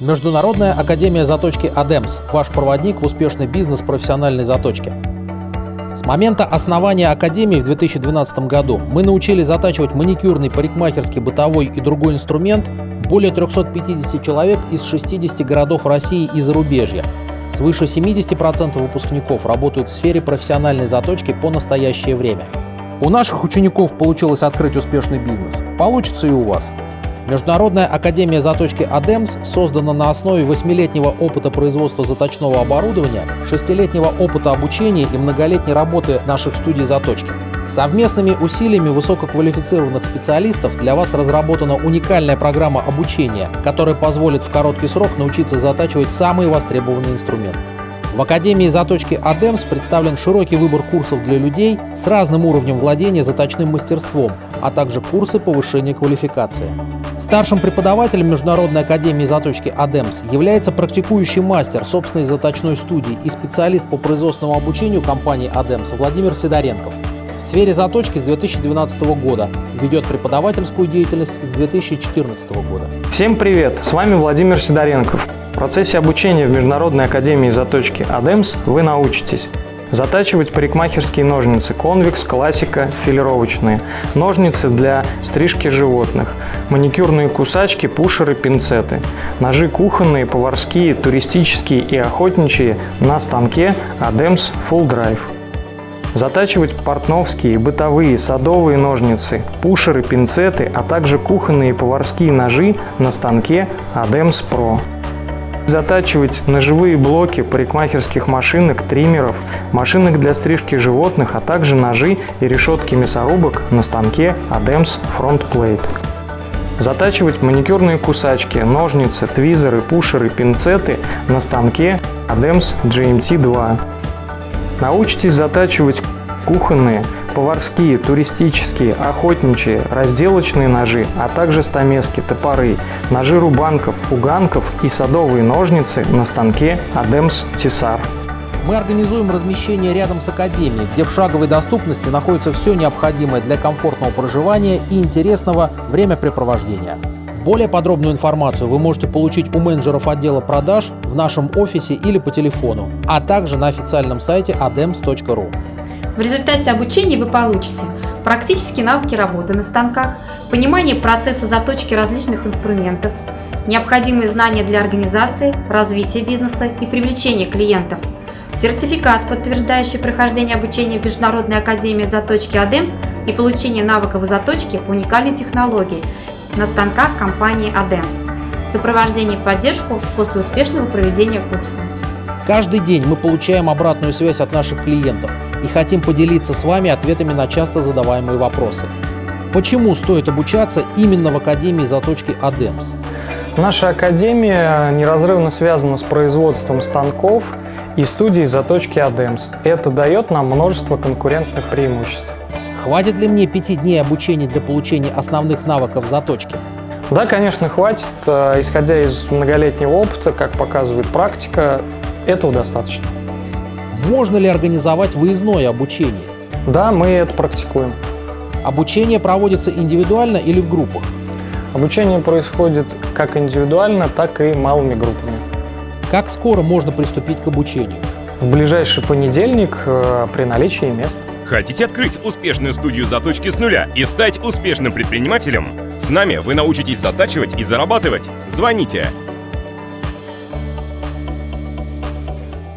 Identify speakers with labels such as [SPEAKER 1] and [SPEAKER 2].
[SPEAKER 1] Международная академия заточки «Адемс» – ваш проводник в успешный бизнес профессиональной заточки. С момента основания Академии в 2012 году мы научили затачивать маникюрный, парикмахерский, бытовой и другой инструмент более 350 человек из 60 городов России и зарубежья. Свыше 70% выпускников работают в сфере профессиональной заточки по настоящее время. У наших учеников получилось открыть успешный бизнес. Получится и у вас. Международная академия заточки «Адемс» создана на основе восьмилетнего опыта производства заточного оборудования, шестилетнего опыта обучения и многолетней работы наших студий заточки. Совместными усилиями высококвалифицированных специалистов для вас разработана уникальная программа обучения, которая позволит в короткий срок научиться затачивать самые востребованные инструменты. В Академии заточки ADEMS представлен широкий выбор курсов для людей с разным уровнем владения заточным мастерством, а также курсы повышения квалификации. Старшим преподавателем Международной академии заточки ADEMS является практикующий мастер собственной заточной студии и специалист по производственному обучению компании ADEMS Владимир Сидоренков. В сфере заточки с 2012 года, ведет преподавательскую деятельность с 2014 года.
[SPEAKER 2] Всем привет! С вами Владимир Сидоренков. В процессе обучения в Международной академии заточки ADEMS вы научитесь Затачивать парикмахерские ножницы конвекс, классика, филировочные, ножницы для стрижки животных, маникюрные кусачки, пушеры, пинцеты, ножи кухонные, поварские, туристические и охотничьи на станке ADEMS Full Drive. Затачивать портновские, бытовые, садовые ножницы, пушеры, пинцеты, а также кухонные и поварские ножи на станке ADEMS Pro. Затачивать ножевые блоки парикмахерских машинок, триммеров, машинок для стрижки животных, а также ножи и решетки мясорубок на станке ADEMS Front Plate. Затачивать маникюрные кусачки, ножницы, твизеры, пушеры, пинцеты на станке ADEMS GMT2. Научитесь затачивать кухонные, поварские, туристические, охотничьи, разделочные ножи, а также стамески, топоры, ножи рубанков, фуганков и садовые ножницы на станке Адемс Тесар.
[SPEAKER 1] Мы организуем размещение рядом с Академией, где в шаговой доступности находится все необходимое для комфортного проживания и интересного времяпрепровождения. Более подробную информацию вы можете получить у менеджеров отдела продаж в нашем офисе или по телефону, а также на официальном сайте adems.ru.
[SPEAKER 3] В результате обучения вы получите практические навыки работы на станках, понимание процесса заточки различных инструментов, необходимые знания для организации, развития бизнеса и привлечения клиентов, сертификат, подтверждающий прохождение обучения в Международной академии заточки ADEMS и получение навыков заточки по уникальной технологии на станках компании ADEMS, сопровождение и поддержку после успешного проведения курса.
[SPEAKER 1] Каждый день мы получаем обратную связь от наших клиентов – и хотим поделиться с вами ответами на часто задаваемые вопросы. Почему стоит обучаться именно в Академии заточки ADEMS?
[SPEAKER 2] Наша Академия неразрывно связана с производством станков и студией заточки ADEMS. Это дает нам множество конкурентных преимуществ.
[SPEAKER 1] Хватит ли мне пяти дней обучения для получения основных навыков заточки?
[SPEAKER 2] Да, конечно, хватит. Э, исходя из многолетнего опыта, как показывает практика, этого достаточно.
[SPEAKER 1] Можно ли организовать выездное обучение?
[SPEAKER 2] Да, мы это практикуем.
[SPEAKER 1] Обучение проводится индивидуально или в группах?
[SPEAKER 2] Обучение происходит как индивидуально, так и малыми группами.
[SPEAKER 1] Как скоро можно приступить к обучению?
[SPEAKER 2] В ближайший понедельник э, при наличии мест.
[SPEAKER 4] Хотите открыть успешную студию заточки с нуля и стать успешным предпринимателем? С нами вы научитесь затачивать и зарабатывать. Звоните